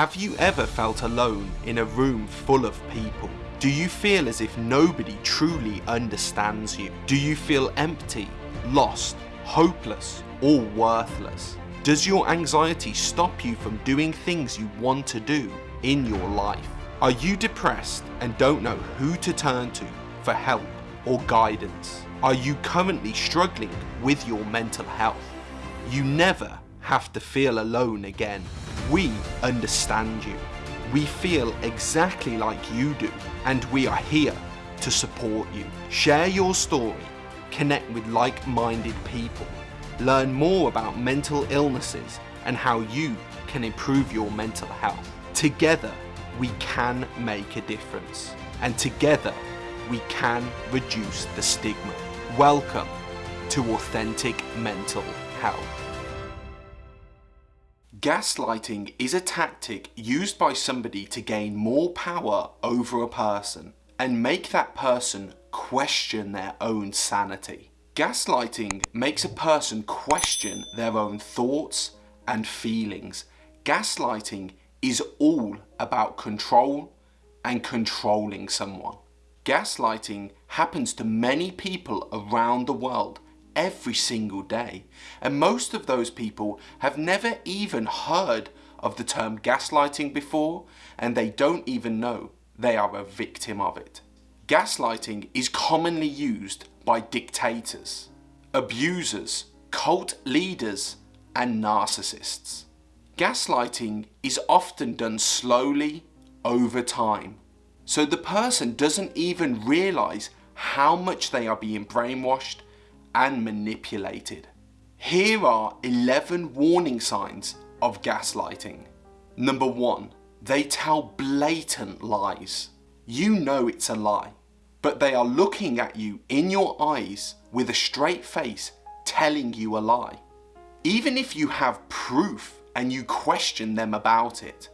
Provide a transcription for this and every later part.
Have you ever felt alone in a room full of people? Do you feel as if nobody truly understands you? Do you feel empty, lost, hopeless, or worthless? Does your anxiety stop you from doing things you want to do in your life? Are you depressed and don't know who to turn to for help or guidance? Are you currently struggling with your mental health? You never have to feel alone again. We understand you. We feel exactly like you do and we are here to support you. Share your story, connect with like-minded people, learn more about mental illnesses and how you can improve your mental health. Together, we can make a difference and together we can reduce the stigma. Welcome to Authentic Mental Health. Gaslighting is a tactic used by somebody to gain more power over a person and make that person question their own sanity. Gaslighting makes a person question their own thoughts and feelings. Gaslighting is all about control and controlling someone. Gaslighting happens to many people around the world every single day. And most of those people have never even heard of the term gaslighting before and they don't even know they are a victim of it. Gaslighting is commonly used by dictators, abusers, cult leaders and narcissists. Gaslighting is often done slowly over time. So the person doesn't even realise how much they are being brainwashed and manipulated. Here are 11 warning signs of gaslighting. Number 1. They tell blatant lies. You know it's a lie, but they are looking at you in your eyes with a straight face telling you a lie. Even if you have proof and you question them about it,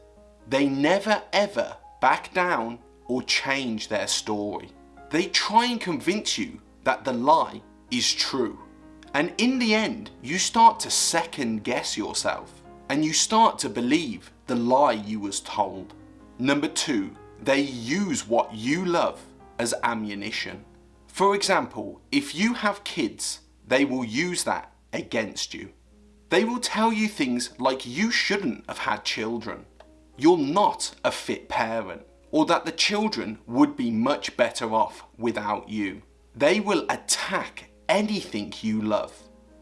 they never ever back down or change their story. They try and convince you that the lie is true. And in the end, you start to second guess yourself and you start to believe the lie you was told. Number two, they use what you love as ammunition. For example, if you have kids, they will use that against you. They will tell you things like you shouldn't have had children, you're not a fit parent, or that the children would be much better off without you. They will attack anything you love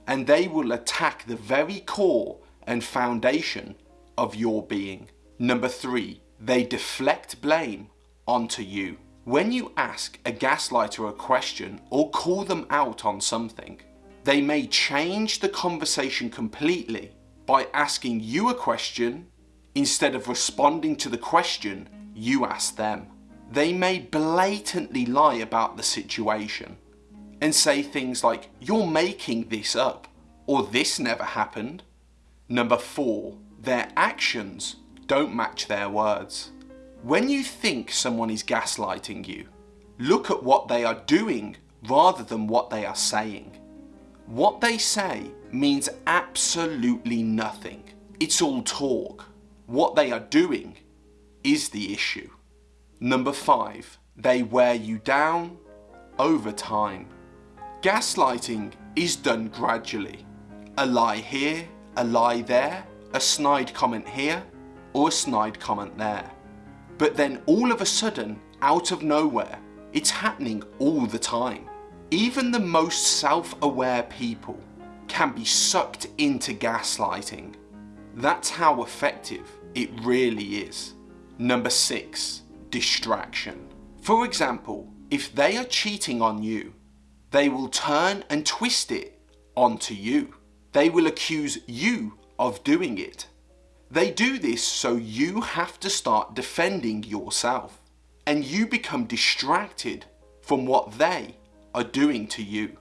and they will attack the very core and foundation of your being. Number three, they deflect blame onto you. When you ask a gaslighter a question or call them out on something, they may change the conversation completely by asking you a question instead of responding to the question you asked them. They may blatantly lie about the situation and say things like, you're making this up, or this never happened. Number four, their actions don't match their words. When you think someone is gaslighting you, look at what they are doing rather than what they are saying. What they say means absolutely nothing. It's all talk. What they are doing is the issue. Number five, they wear you down over time. Gaslighting is done gradually. A lie here, a lie there, a snide comment here, or a snide comment there. But then all of a sudden, out of nowhere, it's happening all the time. Even the most self-aware people can be sucked into gaslighting. That's how effective it really is. Number six, distraction. For example, if they are cheating on you, they will turn and twist it onto you. They will accuse you of doing it. They do this so you have to start defending yourself and you become distracted from what they are doing to you.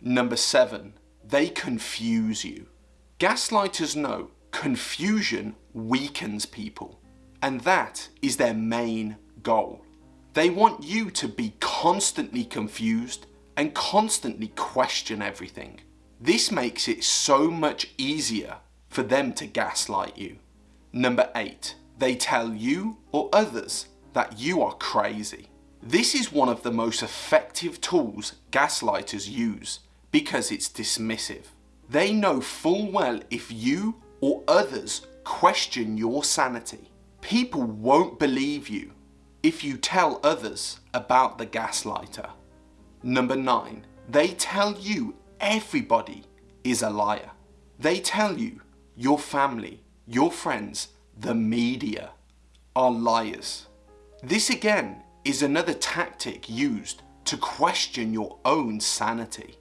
Number seven, they confuse you. Gaslighters know confusion weakens people and that is their main goal. They want you to be constantly confused and constantly question everything. This makes it so much easier for them to gaslight you. Number 8. they tell you or others that you are crazy. This is one of the most effective tools gaslighters use because it's dismissive. They know full well if you or others question your sanity. People won't believe you if you tell others about the gaslighter. Number 9. They tell you everybody is a liar. They tell you your family, your friends, the media are liars. This again is another tactic used to question your own sanity.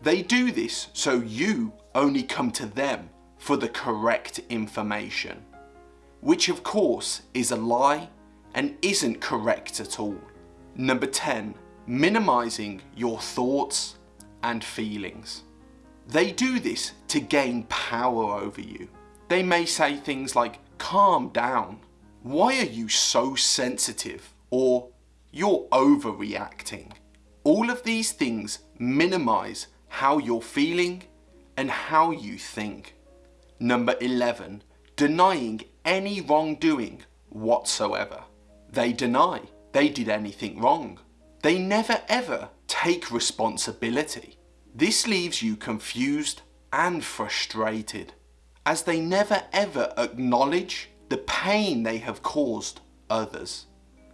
They do this so you only come to them for the correct information, which of course is a lie and isn't correct at all. Number 10. Minimizing your thoughts and feelings. They do this to gain power over you. They may say things like, calm down. Why are you so sensitive? Or you're overreacting. All of these things minimize how you're feeling and how you think. Number 11. Denying any wrongdoing whatsoever. They deny they did anything wrong. They never ever take responsibility. This leaves you confused and frustrated as they never ever acknowledge the pain they have caused others.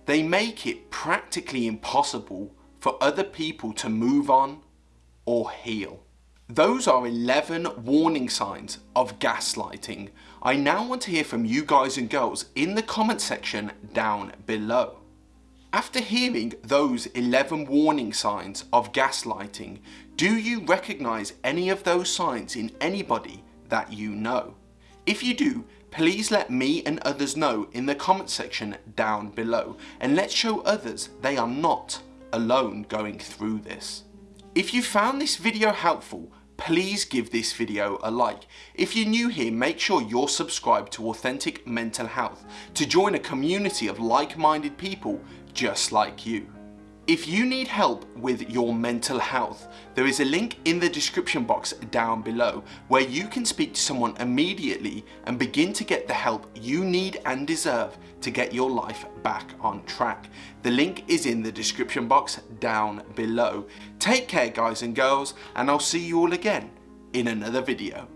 They make it practically impossible for other people to move on or heal. Those are 11 warning signs of gaslighting. I now want to hear from you guys and girls in the comment section down below. After hearing those 11 warning signs of gaslighting, do you recognise any of those signs in anybody that you know? If you do, please let me and others know in the comment section down below and let's show others they are not alone going through this. If you found this video helpful, please give this video a like. If you're new here, make sure you're subscribed to Authentic Mental Health to join a community of like-minded people just like you. If you need help with your mental health, there is a link in the description box down below where you can speak to someone immediately and begin to get the help you need and deserve to get your life back on track. The link is in the description box down below. Take care guys and girls and I'll see you all again in another video.